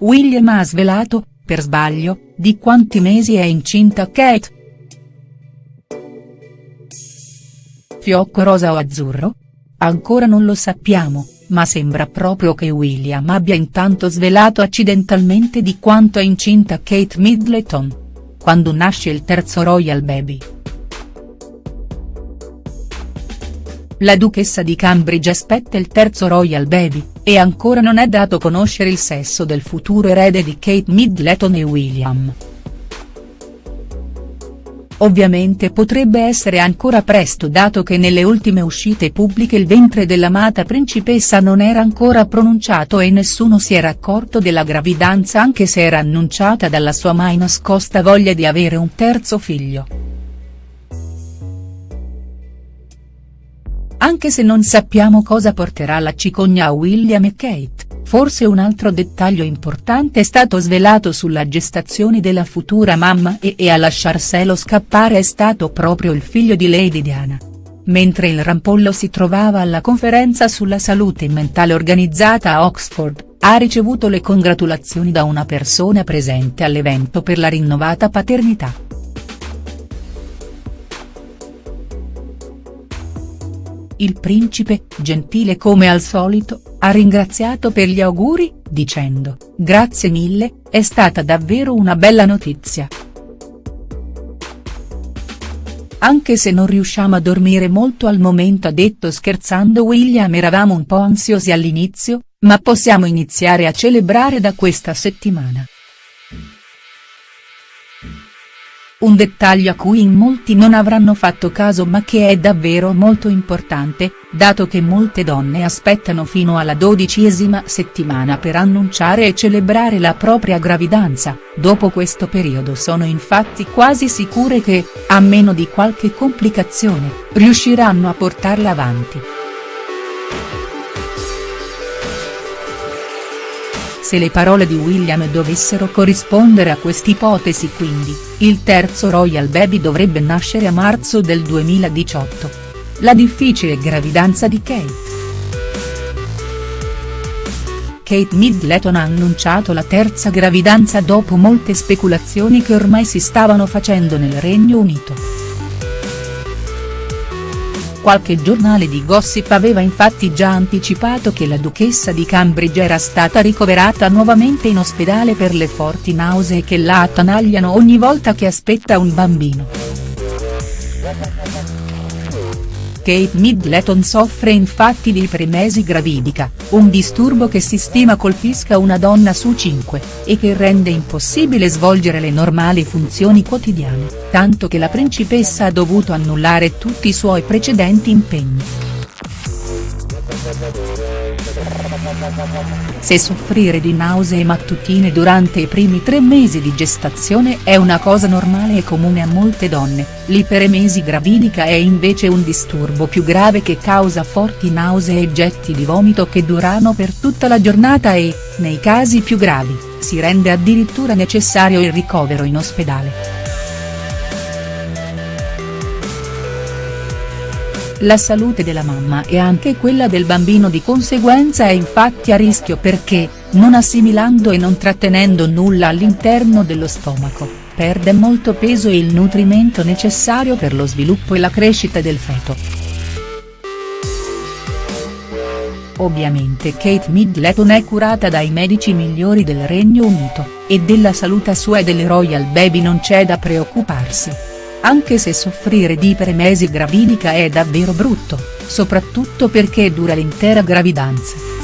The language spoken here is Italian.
William ha svelato, per sbaglio, di quanti mesi è incinta Kate. Fiocco rosa o azzurro? Ancora non lo sappiamo, ma sembra proprio che William abbia intanto svelato accidentalmente di quanto è incinta Kate Middleton. Quando nasce il terzo royal baby. La duchessa di Cambridge aspetta il terzo royal baby, e ancora non è dato conoscere il sesso del futuro erede di Kate Middleton e William. Ovviamente potrebbe essere ancora presto dato che nelle ultime uscite pubbliche il ventre dell'amata principessa non era ancora pronunciato e nessuno si era accorto della gravidanza anche se era annunciata dalla sua mai nascosta voglia di avere un terzo figlio. Anche se non sappiamo cosa porterà la cicogna a William e Kate, forse un altro dettaglio importante è stato svelato sulla gestazione della futura mamma e, e a lasciarselo scappare è stato proprio il figlio di Lady Diana. Mentre il rampollo si trovava alla conferenza sulla salute mentale organizzata a Oxford, ha ricevuto le congratulazioni da una persona presente all'evento per la rinnovata paternità. Il principe, gentile come al solito, ha ringraziato per gli auguri, dicendo, grazie mille, è stata davvero una bella notizia. Anche se non riusciamo a dormire molto al momento ha detto scherzando William eravamo un po' ansiosi all'inizio, ma possiamo iniziare a celebrare da questa settimana. Un dettaglio a cui in molti non avranno fatto caso ma che è davvero molto importante, dato che molte donne aspettano fino alla dodicesima settimana per annunciare e celebrare la propria gravidanza, dopo questo periodo sono infatti quasi sicure che, a meno di qualche complicazione, riusciranno a portarla avanti. Se le parole di William dovessero corrispondere a quest'ipotesi quindi, il terzo Royal Baby dovrebbe nascere a marzo del 2018. La difficile gravidanza di Kate. Kate Middleton ha annunciato la terza gravidanza dopo molte speculazioni che ormai si stavano facendo nel Regno Unito. Qualche giornale di gossip aveva infatti già anticipato che la duchessa di Cambridge era stata ricoverata nuovamente in ospedale per le forti nausee che la attanagliano ogni volta che aspetta un bambino. Kate Middleton soffre infatti di ipremesi gravidica, un disturbo che si stima colpisca una donna su cinque, e che rende impossibile svolgere le normali funzioni quotidiane, tanto che la principessa ha dovuto annullare tutti i suoi precedenti impegni. Se soffrire di nausee mattutine durante i primi tre mesi di gestazione è una cosa normale e comune a molte donne, l'iperemesi gravidica è invece un disturbo più grave che causa forti nausee e getti di vomito che durano per tutta la giornata e, nei casi più gravi, si rende addirittura necessario il ricovero in ospedale. La salute della mamma e anche quella del bambino di conseguenza è infatti a rischio perché, non assimilando e non trattenendo nulla all'interno dello stomaco, perde molto peso e il nutrimento necessario per lo sviluppo e la crescita del feto. Ovviamente Kate Middleton è curata dai medici migliori del Regno Unito, e della salute sua e delle Royal Baby non c'è da preoccuparsi anche se soffrire di iperemesi gravidica è davvero brutto, soprattutto perché dura l'intera gravidanza.